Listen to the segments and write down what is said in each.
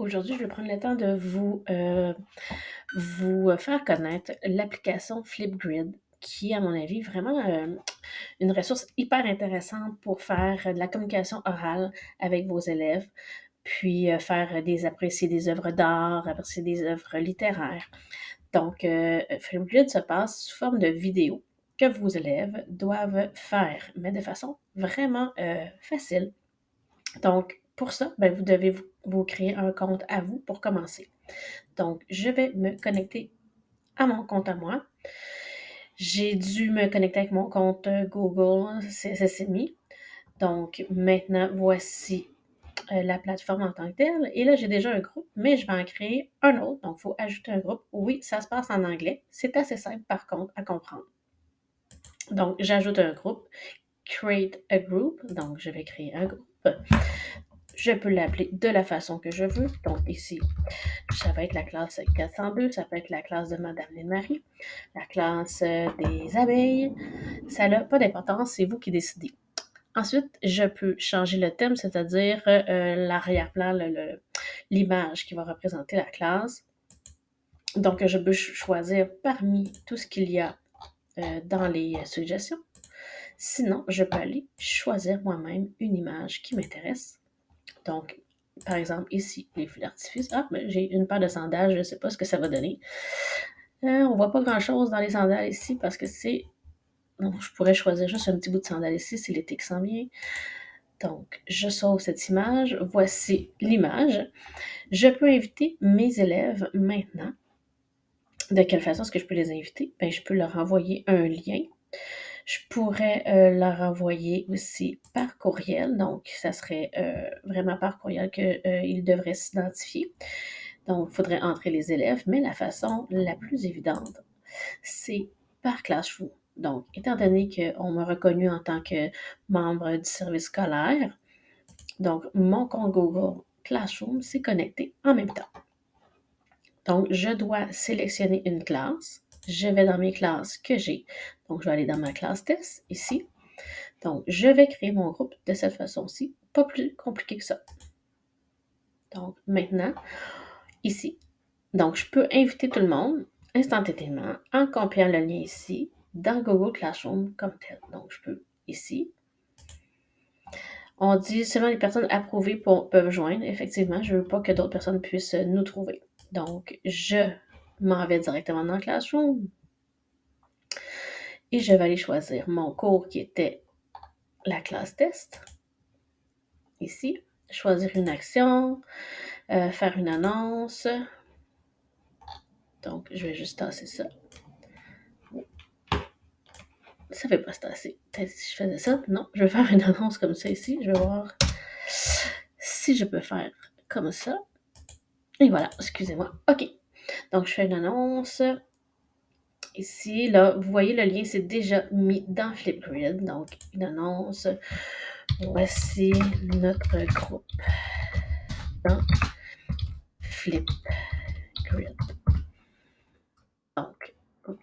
Aujourd'hui, je vais prendre le temps de vous, euh, vous faire connaître l'application Flipgrid, qui est, à mon avis, vraiment euh, une ressource hyper intéressante pour faire de la communication orale avec vos élèves, puis euh, faire des apprécier des œuvres d'art, apprécier des œuvres littéraires. Donc, Flipgrid se passe sous forme de vidéo que vos élèves doivent faire, mais de façon vraiment facile. Donc, pour ça, ben, vous devez vous, créer un compte à vous pour commencer. Donc, je vais me connecter à mon compte à moi. J'ai dû me connecter avec mon compte Google CSSMI. Donc, maintenant, voici euh, la plateforme en tant que telle. Et là, j'ai déjà un groupe, mais je vais en créer un autre. Donc, il faut ajouter un groupe. Oui, ça se passe en anglais. C'est assez simple, par contre, à comprendre. Donc, j'ajoute un groupe. Create a group. Donc, je vais créer un groupe. Je peux l'appeler de la façon que je veux. Donc ici, ça va être la classe 402, ça peut être la classe de Madame Marie, la classe euh, des abeilles. Ça n'a pas d'importance, c'est vous qui décidez. Ensuite, je peux changer le thème, c'est-à-dire euh, l'arrière-plan, l'image qui va représenter la classe. Donc, je peux choisir parmi tout ce qu'il y a euh, dans les suggestions. Sinon, je peux aller choisir moi-même une image qui m'intéresse donc, par exemple, ici, les feux d'artifice. Ah, j'ai une paire de sandales, je ne sais pas ce que ça va donner. On euh, on voit pas grand-chose dans les sandales ici parce que c'est... Donc, je pourrais choisir juste un petit bout de sandales ici, c'est l'été qui s'en vient. Donc, je sauve cette image. Voici l'image. Je peux inviter mes élèves maintenant. De quelle façon est-ce que je peux les inviter? Ben, je peux leur envoyer un lien je pourrais euh, leur envoyer aussi par courriel. Donc, ça serait euh, vraiment par courriel qu'ils euh, devraient s'identifier. Donc, il faudrait entrer les élèves, mais la façon la plus évidente, c'est par Classroom. Donc, étant donné qu'on m'a reconnu en tant que membre du service scolaire, donc mon compte Google Classroom s'est connecté en même temps. Donc, je dois sélectionner une classe je vais dans mes classes que j'ai. Donc, je vais aller dans ma classe test ici. Donc, je vais créer mon groupe de cette façon-ci. Pas plus compliqué que ça. Donc, maintenant, ici. Donc, je peux inviter tout le monde instantanément en copiant le lien ici dans Google Classroom comme tel. Donc, je peux ici. On dit seulement les personnes approuvées peuvent joindre. Effectivement, je ne veux pas que d'autres personnes puissent nous trouver. Donc, je m'en vais directement dans Classroom. Et je vais aller choisir mon cours qui était la classe test. Ici. Choisir une action, euh, faire une annonce. Donc, je vais juste tasser ça. Ça fait pas se tasser. Peut-être si je faisais ça. Non, je vais faire une annonce comme ça ici. Je vais voir si je peux faire comme ça. Et voilà, excusez-moi. OK. Donc, je fais une annonce. Ici, là, vous voyez, le lien c'est déjà mis dans Flipgrid. Donc, une annonce. Voici notre groupe dans Flipgrid. Donc,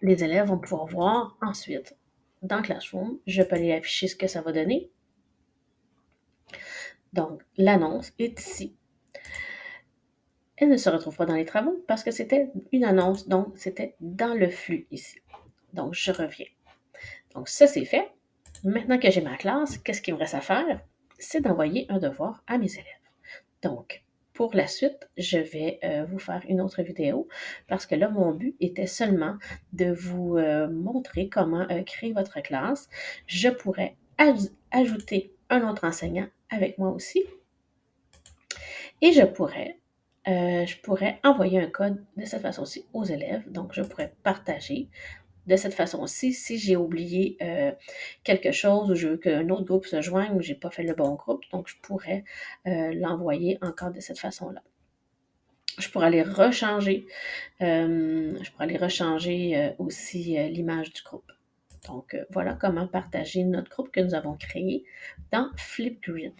les élèves vont pouvoir voir ensuite dans Classroom. Je peux aller afficher ce que ça va donner. Donc, l'annonce est ici elle ne se retrouve pas dans les travaux parce que c'était une annonce, donc c'était dans le flux ici. Donc, je reviens. Donc, ça, c'est fait. Maintenant que j'ai ma classe, qu'est-ce qu'il me reste à faire? C'est d'envoyer un devoir à mes élèves. Donc, pour la suite, je vais euh, vous faire une autre vidéo parce que là, mon but était seulement de vous euh, montrer comment euh, créer votre classe. Je pourrais ajouter un autre enseignant avec moi aussi. Et je pourrais euh, je pourrais envoyer un code de cette façon-ci aux élèves. Donc, je pourrais partager de cette façon-ci si j'ai oublié euh, quelque chose ou je veux qu'un autre groupe se joigne ou je n'ai pas fait le bon groupe. Donc, je pourrais euh, l'envoyer encore de cette façon-là. Je pourrais aller rechanger, je pourrais aller rechanger aussi l'image du groupe. Donc, voilà comment partager notre groupe que nous avons créé dans Flipgrid.